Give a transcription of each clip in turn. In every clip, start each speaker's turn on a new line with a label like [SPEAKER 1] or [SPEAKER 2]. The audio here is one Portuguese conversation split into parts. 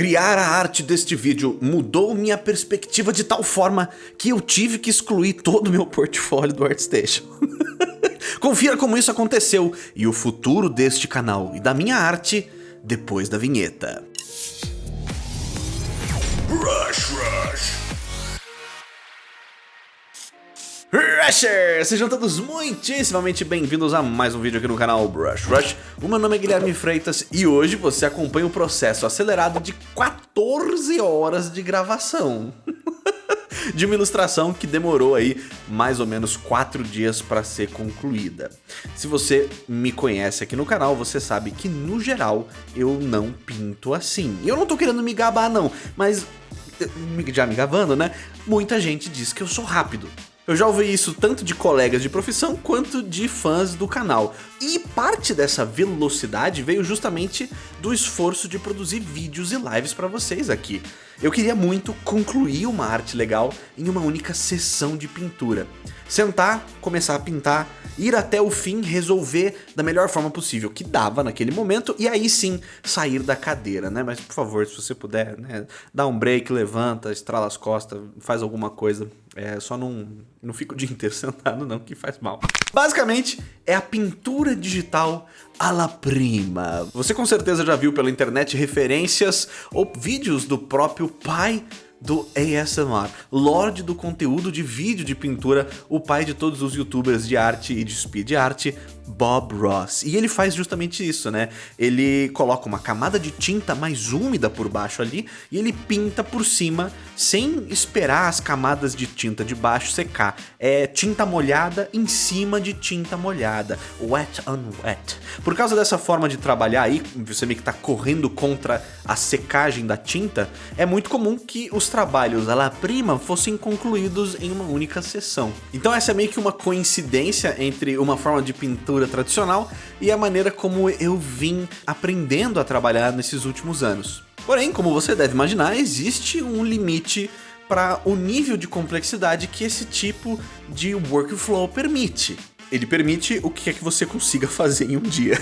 [SPEAKER 1] Criar a arte deste vídeo mudou minha perspectiva de tal forma que eu tive que excluir todo o meu portfólio do ArtStation. Confira como isso aconteceu e o futuro deste canal e da minha arte depois da vinheta. Rush Rush Rushers! Sejam todos muitíssimamente bem-vindos a mais um vídeo aqui no canal Brush Rush. O meu nome é Guilherme Freitas e hoje você acompanha o processo acelerado de 14 horas de gravação. de uma ilustração que demorou aí mais ou menos 4 dias para ser concluída. Se você me conhece aqui no canal, você sabe que no geral eu não pinto assim. E eu não tô querendo me gabar não, mas já me gabando, né? Muita gente diz que eu sou rápido. Eu já ouvi isso tanto de colegas de profissão quanto de fãs do canal. E parte dessa velocidade veio justamente do esforço de produzir vídeos e lives para vocês aqui. Eu queria muito concluir uma arte legal em uma única sessão de pintura. Sentar, começar a pintar, ir até o fim, resolver da melhor forma possível, que dava naquele momento, e aí sim sair da cadeira, né? Mas por favor, se você puder, né, dá um break, levanta, estrala as costas, faz alguma coisa. É, só não, não fica o dia inteiro sentado não, que faz mal. Basicamente, é a pintura digital à la prima. Você com certeza já viu pela internet referências ou vídeos do próprio pai do ASMR, Lorde do conteúdo de vídeo de pintura, o pai de todos os youtubers de arte e de speed art, Bob Ross. E ele faz justamente isso, né? Ele coloca uma camada de tinta mais úmida por baixo ali e ele pinta por cima sem esperar as camadas de tinta de baixo secar. É tinta molhada em cima de tinta molhada, wet on wet. Por causa dessa forma de trabalhar aí, você meio que tá correndo contra a secagem da tinta, é muito comum que os trabalhos à la prima fossem concluídos em uma única sessão. Então essa é meio que uma coincidência entre uma forma de pintura tradicional e a maneira como eu vim aprendendo a trabalhar nesses últimos anos. Porém, como você deve imaginar, existe um limite para o nível de complexidade que esse tipo de workflow permite. Ele permite o que é que você consiga fazer em um dia.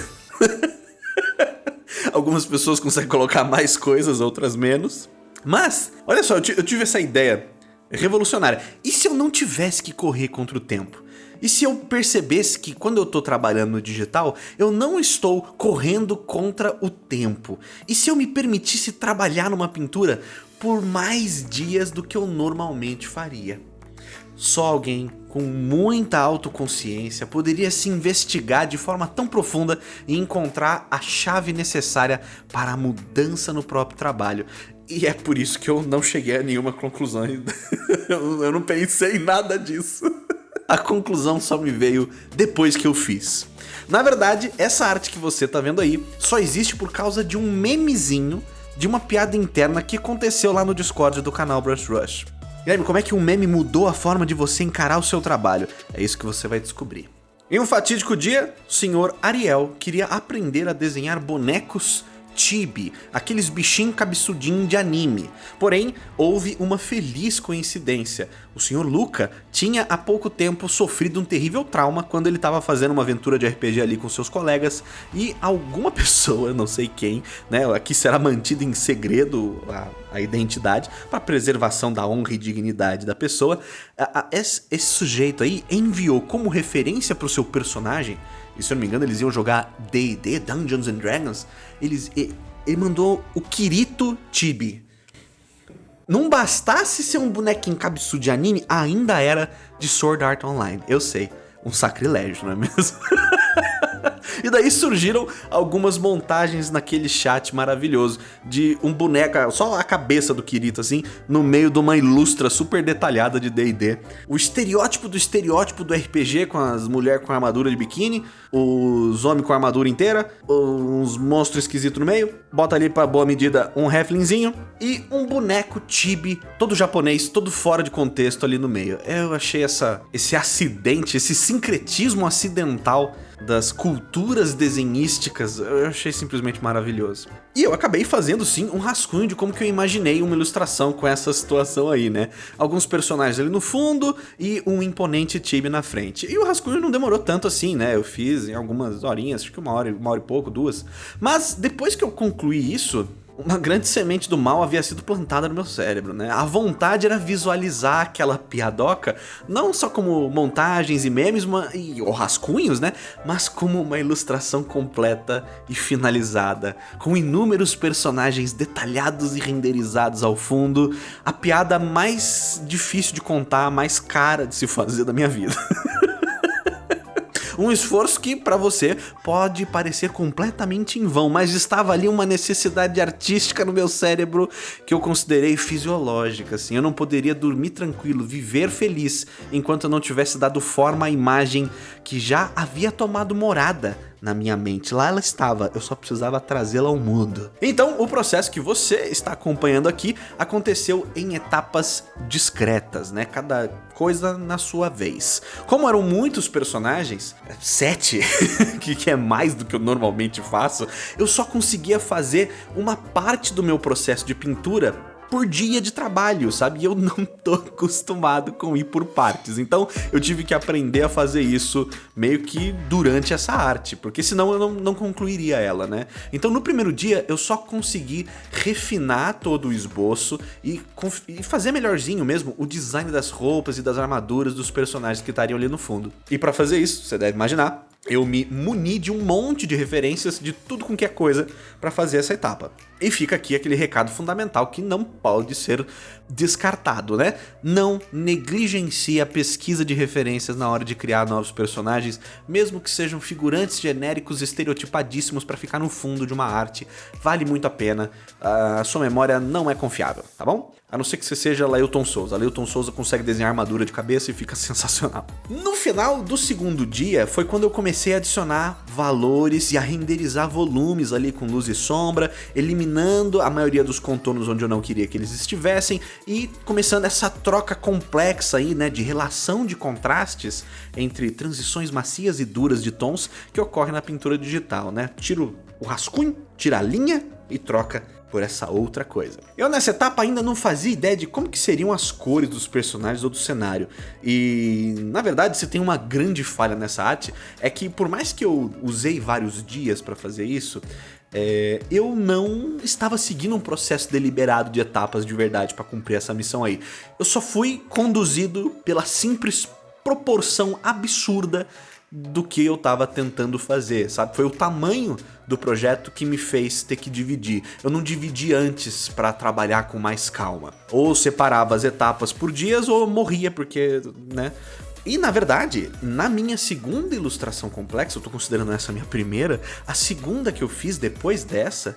[SPEAKER 1] Algumas pessoas conseguem colocar mais coisas, outras menos. Mas, olha só, eu tive essa ideia revolucionária. E se eu não tivesse que correr contra o tempo? E se eu percebesse que quando eu estou trabalhando no digital, eu não estou correndo contra o tempo? E se eu me permitisse trabalhar numa pintura por mais dias do que eu normalmente faria? Só alguém com muita autoconsciência poderia se investigar de forma tão profunda e encontrar a chave necessária para a mudança no próprio trabalho. E é por isso que eu não cheguei a nenhuma conclusão. eu não pensei em nada disso a conclusão só me veio depois que eu fiz. Na verdade, essa arte que você tá vendo aí só existe por causa de um memezinho de uma piada interna que aconteceu lá no Discord do canal Brush Rush. Guilherme, como é que um meme mudou a forma de você encarar o seu trabalho? É isso que você vai descobrir. Em um fatídico dia, o senhor Ariel queria aprender a desenhar bonecos chibi, aqueles bichinhos cabeçudinhos de anime. Porém, houve uma feliz coincidência. O Sr. Luca tinha há pouco tempo sofrido um terrível trauma quando ele estava fazendo uma aventura de RPG ali com seus colegas e alguma pessoa, não sei quem, né, aqui será mantida em segredo a, a identidade para preservação da honra e dignidade da pessoa, a, a, esse, esse sujeito aí enviou como referência para o seu personagem e se eu não me engano eles iam jogar D&D, Dungeons and Dragons, eles, ele mandou o Kirito Chibi. Não bastasse ser um bonequinho cabeçudo de anime, ainda era de Sword Art Online. Eu sei, um sacrilégio, não é mesmo? E daí surgiram algumas montagens naquele chat maravilhoso de um boneco, só a cabeça do Kirito assim, no meio de uma ilustra super detalhada de D&D. O estereótipo do estereótipo do RPG com as mulheres com armadura de biquíni, os homens com armadura inteira, uns monstros esquisitos no meio, bota ali pra boa medida um Heflinzinho e um boneco chibi, todo japonês, todo fora de contexto ali no meio. Eu achei essa, esse acidente, esse sincretismo acidental das culturas desenhísticas, eu achei simplesmente maravilhoso. E eu acabei fazendo sim um rascunho de como que eu imaginei uma ilustração com essa situação aí, né? Alguns personagens ali no fundo e um imponente time na frente. E o rascunho não demorou tanto assim, né? Eu fiz em algumas horinhas, acho que uma hora, uma hora e pouco, duas. Mas depois que eu concluí isso, uma grande semente do mal havia sido plantada no meu cérebro, né? A vontade era visualizar aquela piadoca, não só como montagens e memes uma, e, ou rascunhos, né? Mas como uma ilustração completa e finalizada, com inúmeros personagens detalhados e renderizados ao fundo, a piada mais difícil de contar, mais cara de se fazer da minha vida. Um esforço que para você pode parecer completamente em vão, mas estava ali uma necessidade artística no meu cérebro que eu considerei fisiológica, assim. Eu não poderia dormir tranquilo, viver feliz, enquanto eu não tivesse dado forma à imagem que já havia tomado morada na minha mente. Lá ela estava, eu só precisava trazê-la ao mundo. Então, o processo que você está acompanhando aqui aconteceu em etapas discretas, né? Cada coisa na sua vez. Como eram muitos personagens, sete, que é mais do que eu normalmente faço, eu só conseguia fazer uma parte do meu processo de pintura por dia de trabalho, sabe? E eu não tô acostumado com ir por partes. Então eu tive que aprender a fazer isso meio que durante essa arte, porque senão eu não, não concluiria ela, né? Então no primeiro dia eu só consegui refinar todo o esboço e, e fazer melhorzinho mesmo o design das roupas e das armaduras dos personagens que estariam ali no fundo. E para fazer isso, você deve imaginar, eu me muni de um monte de referências de tudo com que é coisa para fazer essa etapa. E fica aqui aquele recado fundamental que não pode ser descartado, né? Não negligencie a pesquisa de referências na hora de criar novos personagens, mesmo que sejam figurantes genéricos estereotipadíssimos para ficar no fundo de uma arte. Vale muito a pena, a sua memória não é confiável, tá bom? A não ser que você seja Lailton Souza. Lailton Souza consegue desenhar armadura de cabeça e fica sensacional. No final do segundo dia foi quando eu comecei a adicionar valores e a renderizar volumes ali com luz e sombra, eliminando a maioria dos contornos onde eu não queria que eles estivessem e começando essa troca complexa aí, né, de relação de contrastes entre transições macias e duras de tons que ocorre na pintura digital, né? Tiro o rascunho, tira a linha e troca por essa outra coisa. Eu nessa etapa ainda não fazia ideia de como que seriam as cores dos personagens ou do cenário. E na verdade se tem uma grande falha nessa arte é que por mais que eu usei vários dias para fazer isso, é, eu não estava seguindo um processo deliberado de etapas de verdade para cumprir essa missão aí. Eu só fui conduzido pela simples proporção absurda do que eu estava tentando fazer, sabe? Foi o tamanho do projeto que me fez ter que dividir. Eu não dividi antes para trabalhar com mais calma. Ou separava as etapas por dias ou morria porque, né? E na verdade, na minha segunda ilustração complexa, eu tô considerando essa minha primeira, a segunda que eu fiz depois dessa,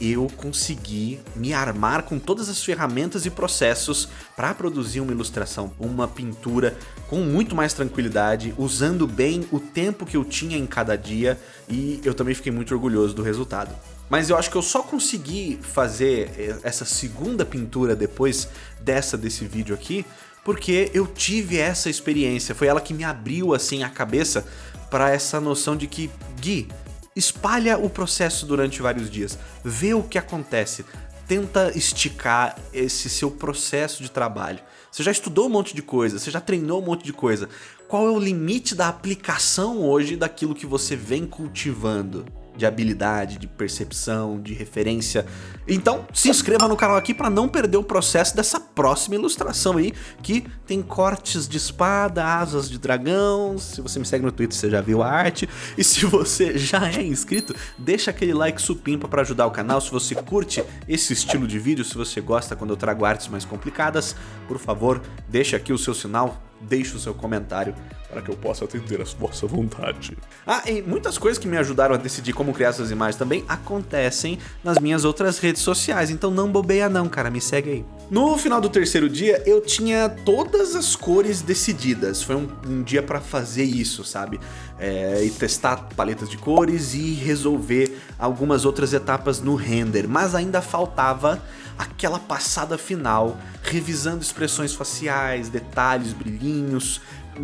[SPEAKER 1] eu consegui me armar com todas as ferramentas e processos para produzir uma ilustração, uma pintura com muito mais tranquilidade, usando bem o tempo que eu tinha em cada dia e eu também fiquei muito orgulhoso do resultado. Mas eu acho que eu só consegui fazer essa segunda pintura depois dessa desse vídeo aqui, porque eu tive essa experiência, foi ela que me abriu assim a cabeça para essa noção de que, Gui, Espalha o processo durante vários dias, vê o que acontece, tenta esticar esse seu processo de trabalho. Você já estudou um monte de coisa, você já treinou um monte de coisa. Qual é o limite da aplicação hoje daquilo que você vem cultivando? De habilidade, de percepção, de referência. Então, se inscreva no canal aqui para não perder o processo dessa próxima ilustração aí, que tem cortes de espada, asas de dragão. Se você me segue no Twitter, você já viu a arte. E se você já é inscrito, deixa aquele like supimpa para ajudar o canal. Se você curte esse estilo de vídeo, se você gosta quando eu trago artes mais complicadas, por favor, deixa aqui o seu sinal, deixe o seu comentário para que eu possa atender a vossa vontade. Ah, e muitas coisas que me ajudaram a decidir como criar essas imagens também acontecem nas minhas outras redes sociais, então não bobeia não, cara, me segue aí. No final do terceiro dia, eu tinha todas as cores decididas, foi um, um dia para fazer isso, sabe? É, e testar paletas de cores e resolver algumas outras etapas no render, mas ainda faltava aquela passada final, revisando expressões faciais, detalhes, brilhinhos,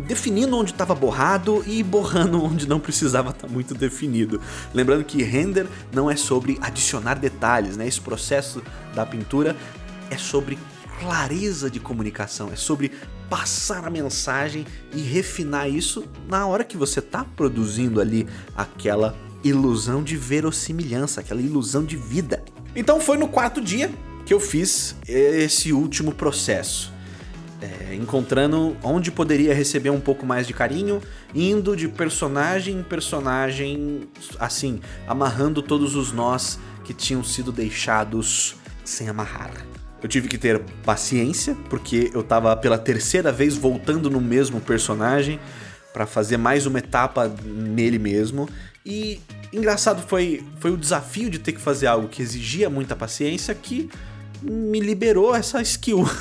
[SPEAKER 1] definindo onde estava borrado e borrando onde não precisava estar tá muito definido. Lembrando que render não é sobre adicionar detalhes, né? Esse processo da pintura é sobre clareza de comunicação, é sobre passar a mensagem e refinar isso na hora que você está produzindo ali aquela ilusão de verossimilhança, aquela ilusão de vida. Então foi no quarto dia que eu fiz esse último processo. É, encontrando onde poderia receber um pouco mais de carinho, indo de personagem em personagem, assim, amarrando todos os nós que tinham sido deixados sem amarrar. Eu tive que ter paciência, porque eu tava pela terceira vez voltando no mesmo personagem para fazer mais uma etapa nele mesmo. E engraçado foi, foi o desafio de ter que fazer algo que exigia muita paciência que me liberou essa skill.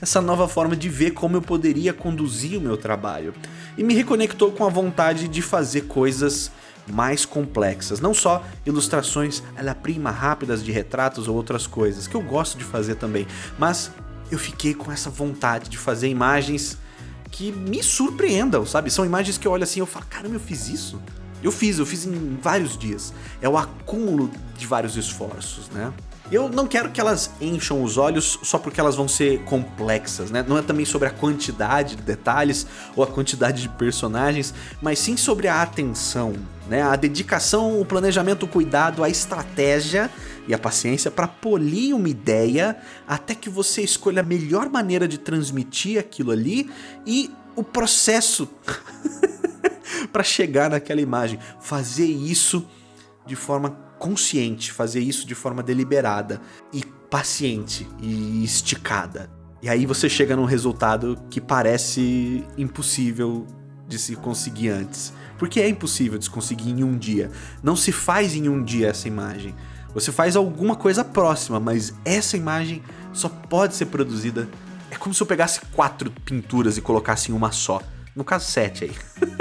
[SPEAKER 1] essa nova forma de ver como eu poderia conduzir o meu trabalho. E me reconectou com a vontade de fazer coisas mais complexas, não só ilustrações la prima rápidas de retratos ou outras coisas, que eu gosto de fazer também, mas eu fiquei com essa vontade de fazer imagens que me surpreendam, sabe? São imagens que eu olho assim e falo, caramba, eu fiz isso? Eu fiz, eu fiz em vários dias. É o acúmulo de vários esforços, né? Eu não quero que elas encham os olhos só porque elas vão ser complexas, né? Não é também sobre a quantidade de detalhes ou a quantidade de personagens, mas sim sobre a atenção, né? A dedicação, o planejamento, o cuidado, a estratégia e a paciência para polir uma ideia até que você escolha a melhor maneira de transmitir aquilo ali e o processo para chegar naquela imagem. Fazer isso de forma consciente, fazer isso de forma deliberada e paciente e esticada. E aí você chega num resultado que parece impossível de se conseguir antes. Porque é impossível de se conseguir em um dia. Não se faz em um dia essa imagem. Você faz alguma coisa próxima, mas essa imagem só pode ser produzida... É como se eu pegasse quatro pinturas e colocasse em uma só. No caso, sete aí.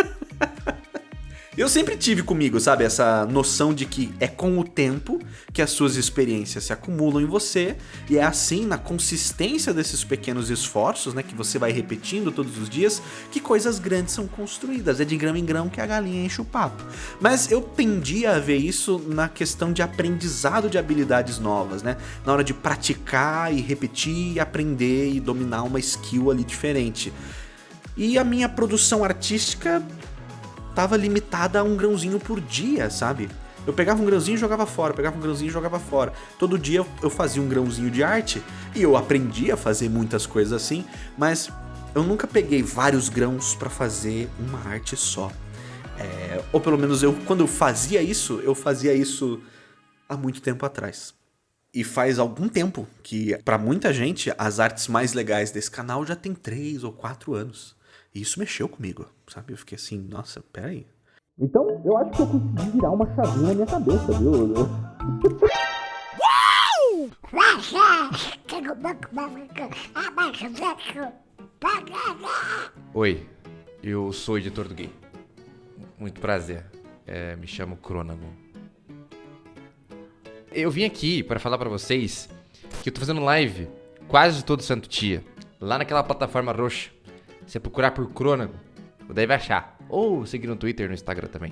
[SPEAKER 1] Eu sempre tive comigo, sabe, essa noção de que é com o tempo que as suas experiências se acumulam em você e é assim, na consistência desses pequenos esforços, né, que você vai repetindo todos os dias, que coisas grandes são construídas. É de grão em grão que a galinha enche o papo. Mas eu tendia a ver isso na questão de aprendizado de habilidades novas, né? Na hora de praticar e repetir aprender e dominar uma skill ali diferente. E a minha produção artística tava limitada a um grãozinho por dia, sabe? Eu pegava um grãozinho e jogava fora, pegava um grãozinho e jogava fora. Todo dia eu fazia um grãozinho de arte e eu aprendi a fazer muitas coisas assim, mas eu nunca peguei vários grãos para fazer uma arte só. É, ou pelo menos eu, quando eu fazia isso, eu fazia isso há muito tempo atrás. E faz algum tempo que, para muita gente, as artes mais legais desse canal já tem 3 ou 4 anos. E isso mexeu comigo, sabe? Eu fiquei assim, nossa, peraí.
[SPEAKER 2] Então, eu acho que eu consegui virar uma chavinha na minha cabeça, viu?
[SPEAKER 3] Oi, eu sou o editor do Gay. Muito prazer. É, me chamo Cronagon. Eu vim aqui para falar para vocês que eu tô fazendo live quase todo santo dia, lá naquela plataforma roxa você procurar por Crônago, daí vai achar. Ou seguir no Twitter no Instagram também.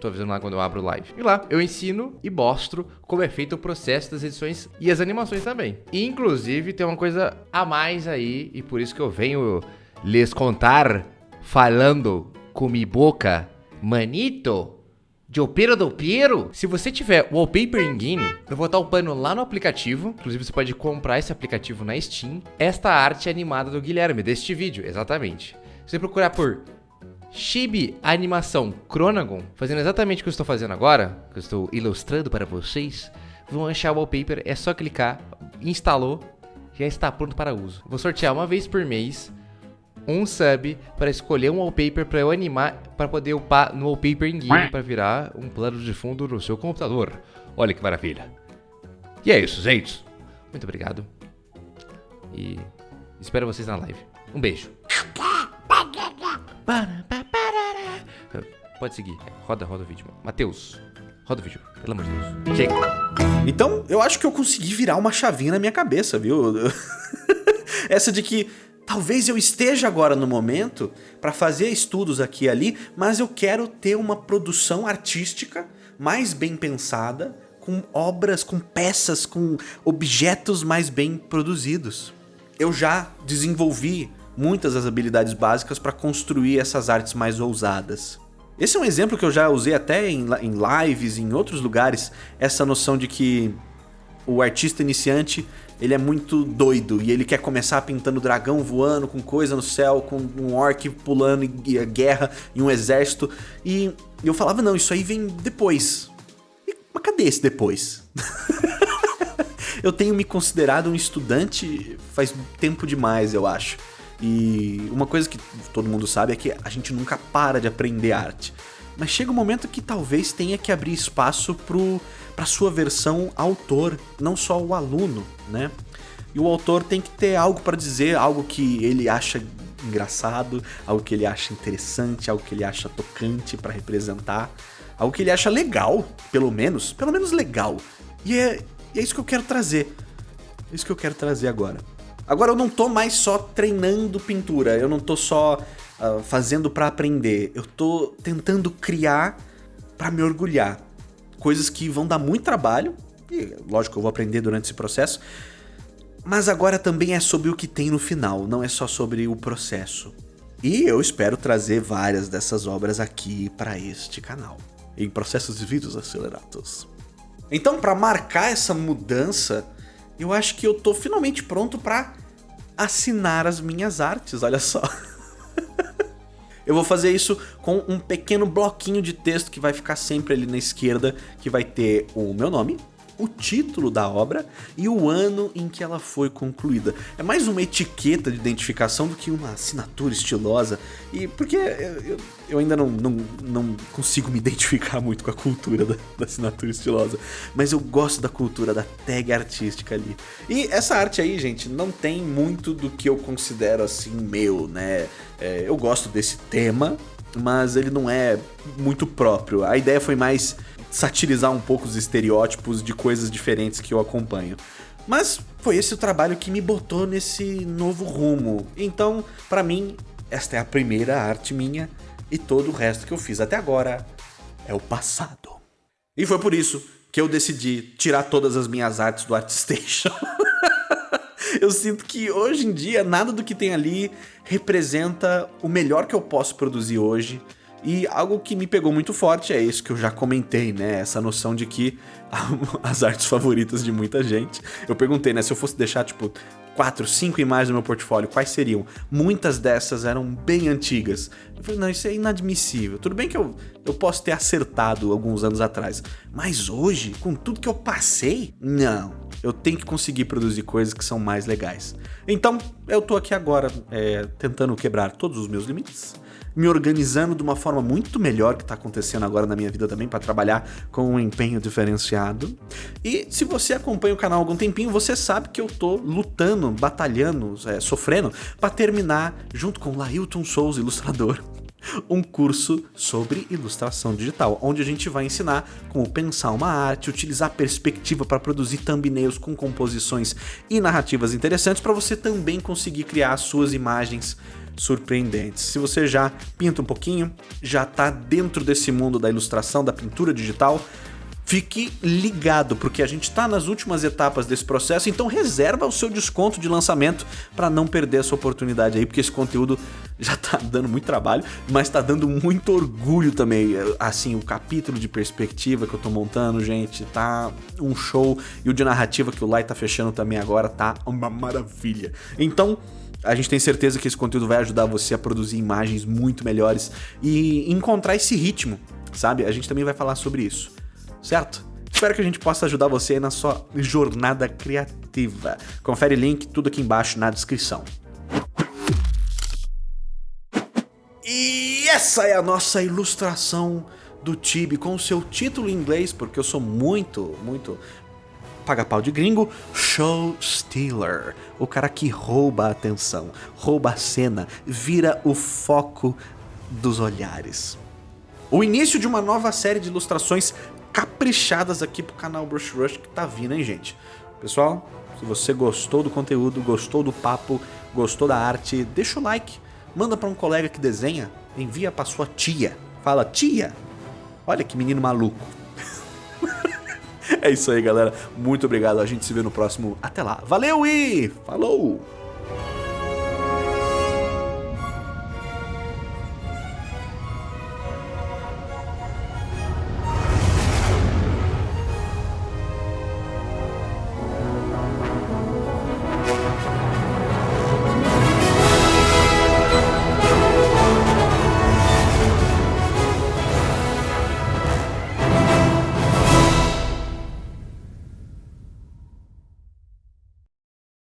[SPEAKER 3] Tô avisando lá quando eu abro live. E lá eu ensino e mostro como é feito o processo das edições e as animações também. E, inclusive tem uma coisa a mais aí, e por isso que eu venho lhes contar falando com mi boca, manito. De Opera do Piero? Se você tiver Wallpaper Engine, eu vou estar upando lá no aplicativo. Inclusive, você pode comprar esse aplicativo na Steam. Esta arte animada do Guilherme, deste vídeo, exatamente. Se você procurar por Chibi Animação Chronagon, fazendo exatamente o que eu estou fazendo agora, que eu estou ilustrando para vocês, vão achar o wallpaper, é só clicar, instalou, já está pronto para uso. Vou sortear uma vez por mês um sub para escolher um wallpaper para eu animar, para poder upar no wallpaper em game para virar um plano de fundo no seu computador. Olha que maravilha. E é isso, gente. Muito obrigado. E espero vocês na live. Um beijo. Pode seguir. Roda, roda o vídeo. Matheus, roda o vídeo. Pelo amor de Deus. Chega.
[SPEAKER 1] Então, eu acho que eu consegui virar uma chavinha na minha cabeça, viu? Essa de que Talvez eu esteja agora no momento para fazer estudos aqui e ali, mas eu quero ter uma produção artística mais bem pensada, com obras, com peças, com objetos mais bem produzidos. Eu já desenvolvi muitas das habilidades básicas para construir essas artes mais ousadas. Esse é um exemplo que eu já usei até em, em lives, em outros lugares, essa noção de que o artista iniciante ele é muito doido e ele quer começar pintando dragão voando com coisa no céu, com um orc pulando e, guerra e um exército. E eu falava, não, isso aí vem depois. E, mas cadê esse depois? eu tenho me considerado um estudante faz tempo demais, eu acho. E uma coisa que todo mundo sabe é que a gente nunca para de aprender arte. Mas chega um momento que talvez tenha que abrir espaço para sua versão autor, não só o aluno, né? E o autor tem que ter algo para dizer, algo que ele acha engraçado, algo que ele acha interessante, algo que ele acha tocante para representar, algo que ele acha legal, pelo menos, pelo menos legal. E é, é isso que eu quero trazer. É isso que eu quero trazer agora. Agora eu não tô mais só treinando pintura, eu não tô só uh, fazendo para aprender, eu tô tentando criar para me orgulhar. Coisas que vão dar muito trabalho, e lógico eu vou aprender durante esse processo, mas agora também é sobre o que tem no final, não é só sobre o processo. E eu espero trazer várias dessas obras aqui para este canal, em processos de vídeos acelerados. Então, para marcar essa mudança, eu acho que eu tô finalmente pronto para assinar as minhas artes, olha só. eu vou fazer isso com um pequeno bloquinho de texto que vai ficar sempre ali na esquerda, que vai ter o meu nome, o título da obra e o ano em que ela foi concluída. É mais uma etiqueta de identificação do que uma assinatura estilosa, e porque eu, eu ainda não, não, não consigo me identificar muito com a cultura da, da, assinatura estilosa, mas eu gosto da cultura da tag artística ali. E essa arte aí, gente, não tem muito do que eu considero assim meu, né? É, eu gosto desse tema, mas ele não é muito próprio. A ideia foi mais satirizar um pouco os estereótipos de coisas diferentes que eu acompanho. Mas foi esse o trabalho que me botou nesse novo rumo. Então, para mim, esta é a primeira arte minha e todo o resto que eu fiz até agora é o passado. E foi por isso que eu decidi tirar todas as minhas artes do ArtStation. eu sinto que hoje em dia nada do que tem ali representa o melhor que eu posso produzir hoje e algo que me pegou muito forte é isso que eu já comentei, né? Essa noção de que as artes favoritas de muita gente. Eu perguntei, né? Se eu fosse deixar, tipo, quatro, cinco imagens no meu portfólio, quais seriam? Muitas dessas eram bem antigas. Eu falei, não, isso é inadmissível. Tudo bem que eu, eu posso ter acertado alguns anos atrás, mas hoje, com tudo que eu passei, não. Eu tenho que conseguir produzir coisas que são mais legais. Então, eu tô aqui agora é, tentando quebrar todos os meus limites me organizando de uma forma muito melhor que está acontecendo agora na minha vida também para trabalhar com um empenho diferenciado. E se você acompanha o canal há algum tempinho, você sabe que eu tô lutando, batalhando, é, sofrendo para terminar junto com Lailton Souza, ilustrador, um curso sobre ilustração digital, onde a gente vai ensinar como pensar uma arte, utilizar perspectiva para produzir thumbnails com composições e narrativas interessantes para você também conseguir criar suas imagens surpreendentes. Se você já pinta um pouquinho, já está dentro desse mundo da ilustração, da pintura digital, Fique ligado, porque a gente está nas últimas etapas desse processo, então reserva o seu desconto de lançamento para não perder essa oportunidade aí, porque esse conteúdo já está dando muito trabalho, mas está dando muito orgulho também. Assim, o capítulo de perspectiva que eu estou montando, gente, tá um show, e o de narrativa que o Lai tá fechando também agora tá uma maravilha. Então, a gente tem certeza que esse conteúdo vai ajudar você a produzir imagens muito melhores e encontrar esse ritmo, sabe? A gente também vai falar sobre isso, certo? Espero que a gente possa ajudar você na sua jornada criativa. Confere link, tudo aqui embaixo na descrição. E essa é a nossa ilustração do Tibi com o seu título em inglês, porque eu sou muito, muito paga-pau de gringo, show stealer. O cara que rouba a atenção, rouba a cena, vira o foco dos olhares. O início de uma nova série de ilustrações caprichadas aqui pro canal Brush Rush que tá vindo, hein, gente? Pessoal, se você gostou do conteúdo, gostou do papo, gostou da arte, deixa o like, manda para um colega que desenha, envia para sua tia. Fala, tia, olha que menino maluco. É isso aí, galera. Muito obrigado. A gente se vê no próximo. Até lá. Valeu e falou!